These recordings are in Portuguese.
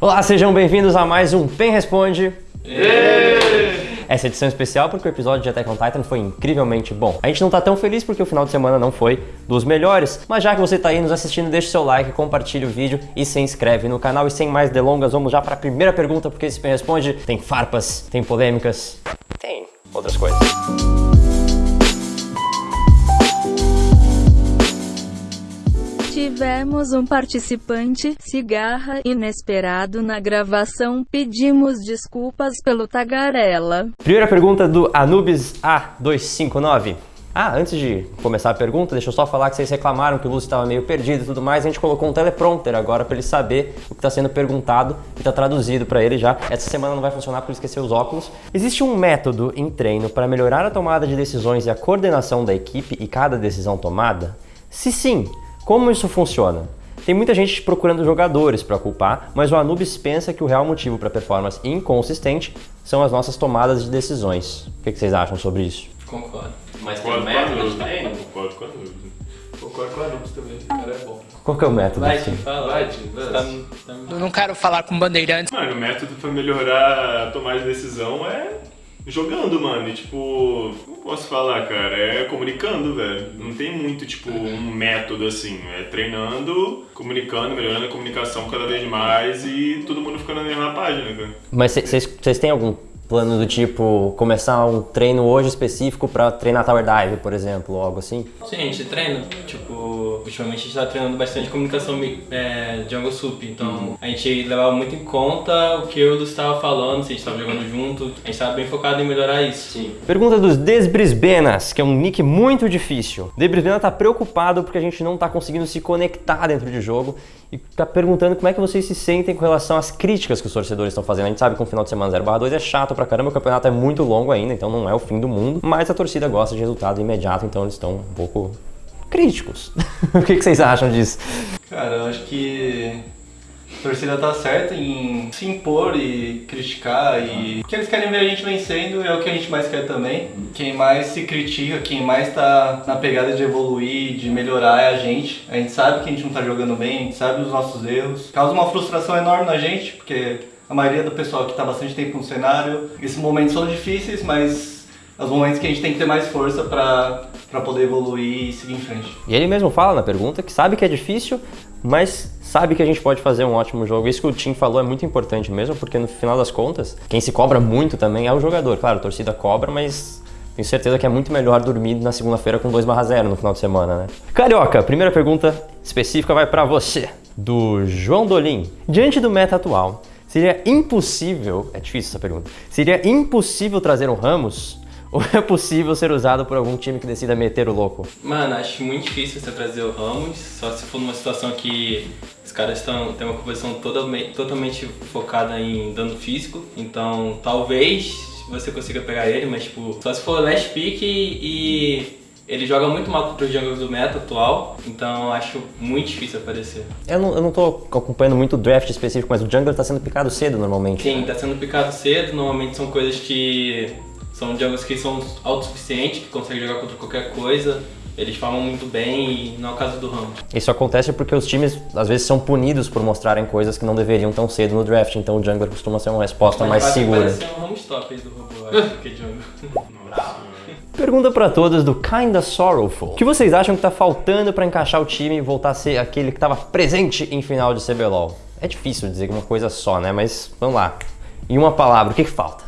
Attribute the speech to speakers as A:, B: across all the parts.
A: Olá, sejam bem-vindos a mais um PEN Responde. Essa edição especial porque o episódio de Attack on Titan foi incrivelmente bom. A gente não tá tão feliz porque o final de semana não foi dos melhores, mas já que você tá aí nos assistindo, deixa o seu like, compartilha o vídeo e se inscreve no canal. E sem mais delongas, vamos já para a primeira pergunta, porque esse PEN Responde tem farpas, tem polêmicas, tem outras coisas.
B: Tivemos um participante, cigarra, inesperado na gravação. Pedimos desculpas pelo tagarela.
A: Primeira pergunta do Anubis A259. Ah, antes de começar a pergunta, deixa eu só falar que vocês reclamaram que o Lúcio estava meio perdido e tudo mais. A gente colocou um teleprompter agora para ele saber o que está sendo perguntado e está traduzido para ele já. Essa semana não vai funcionar porque ele esqueceu os óculos. Existe um método em treino para melhorar a tomada de decisões e a coordenação da equipe e cada decisão tomada? Se sim, como isso funciona? Tem muita gente procurando jogadores para culpar, mas o Anubis pensa que o real motivo para a performance inconsistente são as nossas tomadas de decisões. O que, que vocês acham sobre isso?
C: Concordo.
D: Mas
C: tem um
D: Concordo com a
C: método
D: Anubis.
C: também?
D: Concordo com a Anubis. Concordo com a Anubis também. O cara é bom.
A: Qual que é o método?
C: Vai,
A: assim?
C: Fala.
D: Vai,
C: tá, tá...
E: Eu não quero falar com bandeirantes.
D: Mano, o método pra melhorar a tomada de decisão é jogando, mano. E tipo, como posso falar, cara? É comunicando, velho. Não tem muito, tipo, um método assim. É treinando, comunicando, melhorando a comunicação cada vez mais e todo mundo ficando na mesma página, cara.
A: Mas vocês têm algum plano do tipo começar um treino hoje específico para treinar Tower Dive, por exemplo, ou algo assim?
C: Sim, a gente treina. Tipo, ultimamente a gente tá treinando bastante comunicação é, Jungle Sup. Então a gente levava muito em conta o que o Lúcio estava falando, se a gente estava jogando junto. A gente tava bem focado em melhorar isso. Sim.
A: Pergunta dos Desbrisbenas, que é um nick muito difícil. Desbrisbena tá preocupado porque a gente não tá conseguindo se conectar dentro de jogo e tá perguntando como é que vocês se sentem com relação às críticas que os torcedores estão fazendo. A gente sabe que um final de semana 0/2 é chato pra caramba, o campeonato é muito longo ainda, então não é o fim do mundo, mas a torcida gosta de resultado imediato, então eles estão um pouco críticos. o que, que vocês acham disso?
F: Cara, eu acho que a torcida tá certa em se impor e criticar e o que eles querem ver a gente vencendo é o que a gente mais quer também. Quem mais se critica, quem mais tá na pegada de evoluir, de melhorar é a gente. A gente sabe que a gente não tá jogando bem, a gente sabe os nossos erros. Causa uma frustração enorme na gente, porque a maioria do pessoal que tá bastante tempo no cenário, esses momentos são difíceis, mas os momentos que a gente tem que ter mais força pra poder evoluir e seguir em frente.
A: E ele mesmo fala na pergunta que sabe que é difícil, mas sabe que a gente pode fazer um ótimo jogo. Isso que o Tim falou é muito importante mesmo, porque no final das contas, quem se cobra muito também é o jogador. Claro, a torcida cobra, mas tenho certeza que é muito melhor dormir na segunda-feira com 2/0 no final de semana, né? Carioca, primeira pergunta específica vai pra você, do João Dolim. Diante do meta atual, seria impossível, é difícil essa pergunta, seria impossível trazer um Ramos? Ou é possível ser usado por algum time que decida meter o louco?
C: Mano, acho muito difícil você trazer o Ramos, só se for numa situação que os caras estão têm uma composição totalmente, totalmente focada em dano físico. Então, talvez você consiga pegar ele, mas tipo, só se for last pick e ele joga muito mal contra os jungles do meta atual, então acho muito difícil aparecer.
A: Eu não, eu não tô acompanhando muito o draft específico, mas o jungler tá sendo picado cedo normalmente.
C: Sim, tá sendo picado cedo, normalmente são coisas que são jungles que são autossuficientes, que conseguem jogar contra qualquer coisa. Eles falam muito bem e não é o caso do Ramos.
A: Isso acontece porque os times às vezes são punidos por mostrarem coisas que não deveriam tão cedo no draft, então o jungler costuma ser uma resposta mais segura.
C: Parece um Ramos top aí do robô, acho, que jungle.
A: Pergunta pra todos do Kinda Sorrowful. O que vocês acham que tá faltando pra encaixar o time e voltar a ser aquele que tava presente em final de CBLOL? É difícil dizer uma coisa só, né? Mas vamos lá. Em uma palavra, o que, que falta?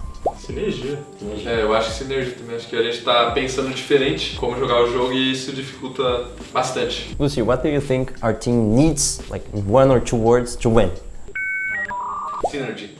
D: Sinergia.
G: É, eu acho que sinergia também. Acho que a gente tá pensando diferente como jogar o jogo e isso dificulta bastante.
A: Lucy, what do you think our team needs, like one or two words, to win?
G: Synergy.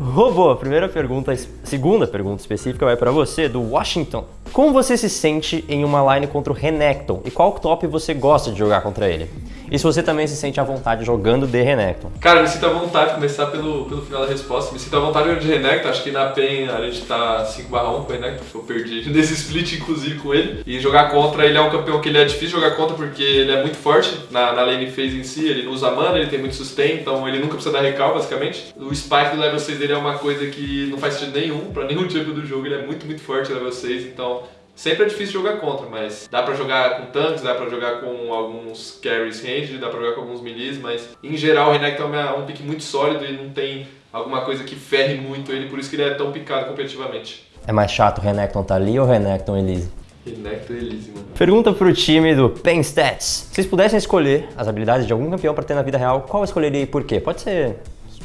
A: Robô, primeira pergunta, segunda pergunta específica vai pra você, do Washington. Como você se sente em uma line contra o Renekton e qual top você gosta de jogar contra ele? E se você também se sente à vontade jogando de Renekton?
G: Cara, me sinto à vontade, começar pelo, pelo final da resposta. Me sinto à vontade de Renekton. Acho que na PEN a gente tá 5 1 com o Renekton, eu perdi nesse split, inclusive, com ele. E jogar contra, ele é um campeão que ele é difícil jogar contra porque ele é muito forte na, na lane phase em si. Ele não usa mana, ele tem muito sustain, então ele nunca precisa dar recal, basicamente. O spike do level 6 dele é uma coisa que não faz sentido nenhum pra nenhum tipo do jogo. Ele é muito, muito forte level 6, então Sempre é difícil jogar contra, mas dá pra jogar com tanques, dá pra jogar com alguns carries range, dá pra jogar com alguns melis, mas em geral o Renekton é um pick muito sólido e não tem alguma coisa que ferre muito ele, por isso que ele é tão picado competitivamente.
A: É mais chato o Renekton tá ali ou o Renekton Elise?
G: Renekton Elise, mano.
A: Pergunta pro time do Pen Stats. Se vocês pudessem escolher as habilidades de algum campeão pra ter na vida real, qual escolheria e por quê? Pode ser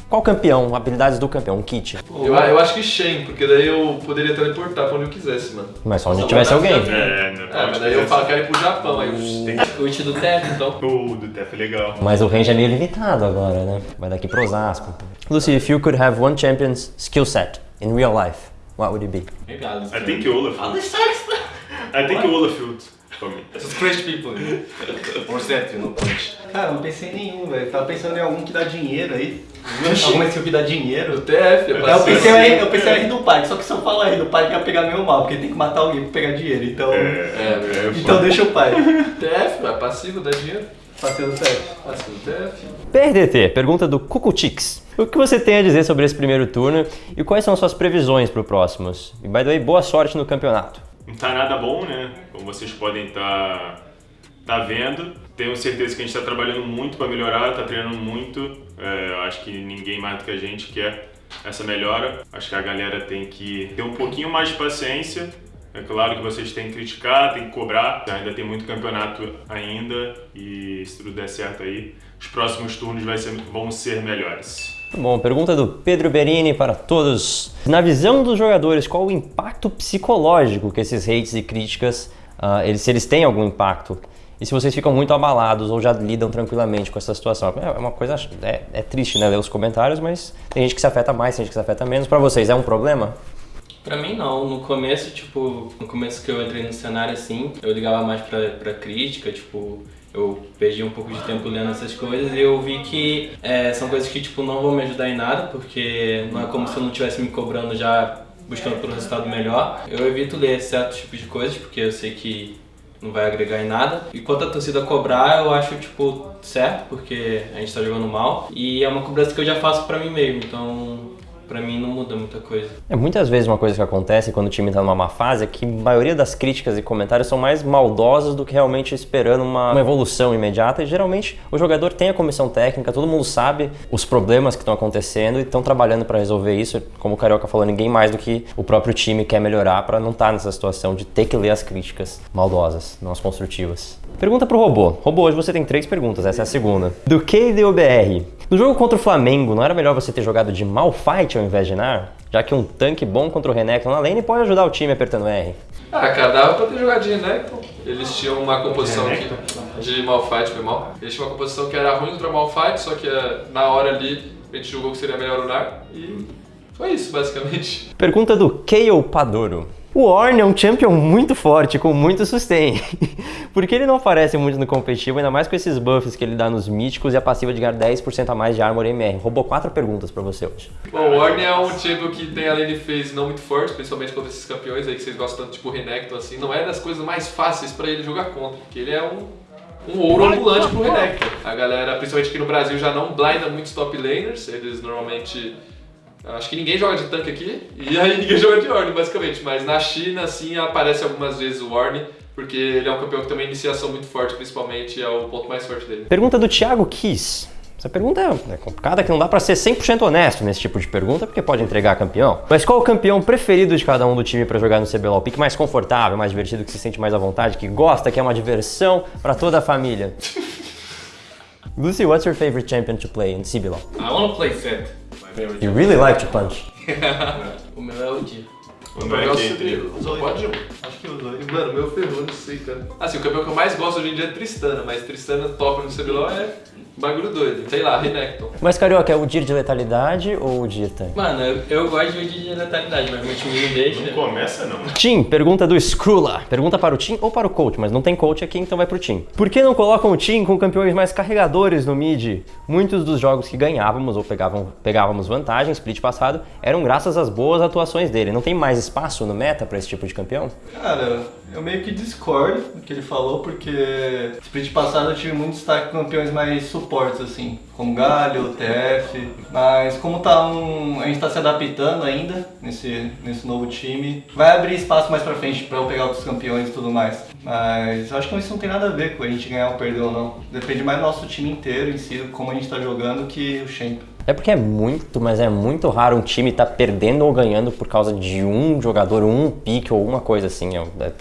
A: qual campeão, habilidades do campeão, um kit.
G: Eu, eu acho que Shen, porque daí eu poderia teleportar pra onde eu quisesse, mano.
A: Mas só onde tivesse alguém.
D: É, né?
G: É, mas daí eu falo, quero ir pro Japão, aí eu...
C: O ult do TF, então.
D: O do Tef é legal.
A: Mas o range é meio limitado agora, né? Vai daqui pro Osasco. Lucy, if you could have one champion's skill set in real life, what would it be?
C: Obrigado.
D: I think Olaf. I think Olaf for me.
C: Crazy people. Or that, you know, punch.
F: Cara, não pensei em nenhum, velho. Tava pensando em algum que dá dinheiro aí. Alguma que dá dinheiro.
G: O TF, é
F: Eu pensei, em- eu pensei em R do parque, só que se eu falar R do parque ia pegar meio mal, porque tem que matar alguém pra pegar dinheiro. Então,
D: É,
G: É,
D: é,
F: então deixa o pai.
G: TF, é passivo, dá dinheiro.
F: Passei do teste.
G: Passivo TF.
A: PRDT, pergunta do Cucutix. O que você tem a dizer sobre esse primeiro turno e quais são suas previsões pro próximos? E by the way, boa sorte no campeonato.
D: Não tá nada bom, né? Como vocês podem estar tá vendo. Tenho certeza que a gente está trabalhando muito para melhorar, tá treinando muito. É, eu acho que ninguém mais do que a gente quer essa melhora. Acho que a galera tem que ter um pouquinho mais de paciência. É claro que vocês têm que criticar, têm que cobrar. Ainda tem muito campeonato ainda e se tudo der certo aí, os próximos turnos ser- vão ser melhores.
A: Bom, pergunta do Pedro Berini para todos. Na visão dos jogadores, qual o impacto psicológico que esses hates e críticas, ah, eles, se eles têm algum impacto? E se vocês ficam muito abalados ou já lidam tranquilamente com essa situação? É uma coisa, é, é triste, né, ler os comentários, mas tem gente que se afeta mais, tem gente que se afeta menos. Para vocês, é um problema?
C: Pra mim não, no começo, tipo, no começo que eu entrei no cenário assim, eu ligava mais pra, pra crítica, tipo, eu perdi um pouco de tempo lendo essas coisas e eu vi que é, são coisas que, tipo, não vão me ajudar em nada, porque não é como se eu não estivesse me cobrando já buscando por um resultado melhor. Eu evito ler certos tipos de coisas, porque eu sei que não vai agregar em nada. E quanto a torcida cobrar, eu acho, tipo, certo, porque a gente tá jogando mal. E é uma cobrança que eu já faço pra mim mesmo, então pra mim não muda muita coisa.
A: É muitas vezes uma coisa que acontece quando o time está numa má fase é que a maioria das críticas e comentários são mais maldosos do que realmente esperando uma, uma evolução imediata. E geralmente o jogador tem a comissão técnica, todo mundo sabe os problemas que estão acontecendo e estão trabalhando para resolver isso. Como o Carioca falou, ninguém mais do que o próprio time quer melhorar para não estar nessa situação de ter que ler as críticas maldosas, não as construtivas. Pergunta pro robô. Robô, hoje você tem três perguntas, essa é a segunda. Do KDOBR. No jogo contra o Flamengo, não era melhor você ter jogado de Malfight ao invés de Nar? Já que um tanque bom contra o Renekton na lane pode ajudar o time apertando R.
G: Ah, cara, dava pra ter jogado de Renekton. Eles tinham uma composição que, de Malphite, foi mal. Eles tinham uma composição que era ruim contra Malphite, só que eh, na hora ali a gente julgou que seria melhor o Nar. E foi isso, basicamente.
A: Pergunta do Kayle Padoro. O Ornn é um champion muito forte, com muito sustain. Por que ele não aparece muito no competitivo, ainda mais com esses buffs que ele dá nos míticos e a passiva de ganhar 10% a mais de armor MR? Roubou quatro perguntas pra você hoje.
G: Bom, o Ornn é um champion que tem a lane phase não muito forte, principalmente contra esses campeões aí que vocês gostam tanto, tipo o Renekton, assim. Não é das coisas mais fáceis pra ele jogar contra, porque ele é um, um ouro ambulante pro Renekton. A galera, principalmente aqui no Brasil, já não blinda muitos top laners, eles normalmente... Acho que ninguém joga de tanque aqui, e aí ninguém joga de Ornn, basicamente. Mas na China, assim, aparece algumas vezes o Ornn, porque ele é um campeão que tem uma iniciação muito forte, principalmente, é o ponto mais forte dele.
A: Pergunta do Thiago Kiss. Essa pergunta é é complicada, que não dá pra ser 100% honesto nesse tipo de pergunta, porque pode entregar campeão. Mas qual o campeão preferido de cada um do time pra jogar no CBLOL? O pique mais confortável, mais divertido, que se sente mais à vontade, que gosta, que é uma diversão pra toda a família? Lucy, what's your favorite champion to play in CBLOL?
C: I wanna play Fett. Favorite.
A: You really like to punch.
C: O meu é o Dia.
G: O
D: Não
G: meu
D: é
G: o só pode.
F: Acho que os dois.
G: E, Mano, meu ferrou, não sei, cara. Assim, o campeão que eu mais gosto hoje em dia é Tristana, mas Tristana top no CBLOL é bagulho doido. Sei lá, Renekton.
A: Mas, Carioca, é o Dir de letalidade ou o Dir tanque?
C: Mano, eu, eu gosto de vídeo de letalidade, mas meu time não deixa.
D: Não começa não.
A: Tim, pergunta do Skrula. Pergunta para o Tim ou para o coach, mas não tem coach aqui, então vai pro Tim. Por que não colocam o Tim com campeões mais carregadores no mid? Muitos dos jogos que ganhávamos ou pegavam, pegávamos vantagem, split passado, eram graças às boas atuações dele. Não tem mais espaço no meta para esse tipo de campeão?
F: Cara, eu meio que discordo do que ele falou, porque split passado eu tive muito destaque com campeões mais suportes, assim, como Galho, TF, mas como tá um. a gente tá se adaptando ainda nesse, nesse novo time, vai abrir espaço mais pra frente pra eu pegar outros campeões e tudo mais. Mas eu acho que isso não tem nada a ver com a gente ganhar ou perder ou não. Depende mais do nosso time inteiro em si, como a gente tá jogando, que o Champ.
A: É porque é muito, mas é muito raro um time estar perdendo ou ganhando por causa de um jogador, um pique ou uma coisa assim. É, é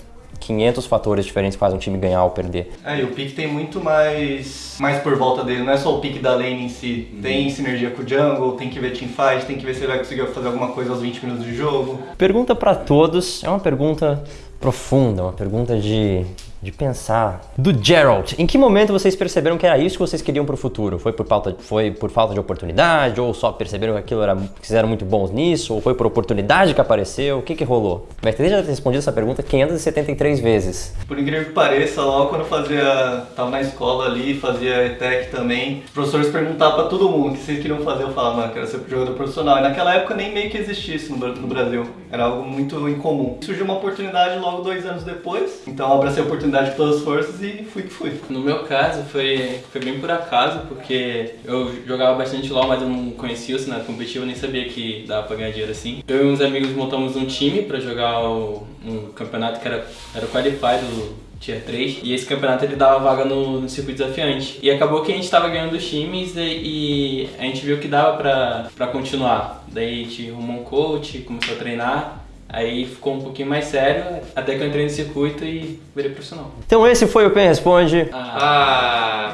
A: 500 fatores diferentes que fazem um time ganhar ou perder.
F: É, e o pique tem muito mais, mais por volta dele, não é só o pique da lane em si. Tem sinergia com o jungle, tem que ver teamfight, tem que ver se ele vai conseguir fazer alguma coisa aos 20 minutos de jogo.
A: Pergunta pra todos, é uma pergunta profunda, uma pergunta de, de pensar. Do Gerald, em que momento vocês perceberam que era isso que vocês queriam pro futuro? Foi por falta, foi por falta de oportunidade? Ou só perceberam que aquilo era, que vocês eram muito bons nisso? Ou foi por oportunidade que apareceu? O que que rolou? O BRTD já respondido essa pergunta 573 vezes.
F: Por incrível que pareça, logo quando eu fazia. tava na escola ali, fazia ETEC também, os professores perguntavam pra todo mundo o que vocês queriam fazer. Eu falava, mano, quero ser jogador profissional. E naquela época nem meio que existia isso no Brasil. Era algo muito incomum. Surgiu uma oportunidade logo dois anos depois. Então eu abracei a oportunidade com todas as forças e fui que fui.
C: No meu caso, foi, foi bem por acaso, porque eu jogava bastante LoL, mas eu não conhecia o cenário competitivo, nem sabia que dava pra ganhar dinheiro assim. Eu e uns amigos montamos um time pra jogar o- um campeonato que era, era o Qualify do Tier 3, e esse campeonato ele dava vaga no, no circuito desafiante. E acabou que a gente tava ganhando times e, e a gente viu que dava pra, pra continuar. Daí a gente arrumou um coach, começou a treinar, Aí ficou um pouquinho mais sério, até que eu entrei no circuito e virei profissional.
A: Então esse foi o Pen Responde.
G: Ah,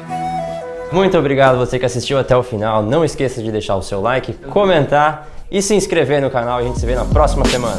A: Muito obrigado você que assistiu até o final. Não esqueça de deixar o seu like, comentar e se inscrever no canal. A gente se vê na próxima semana.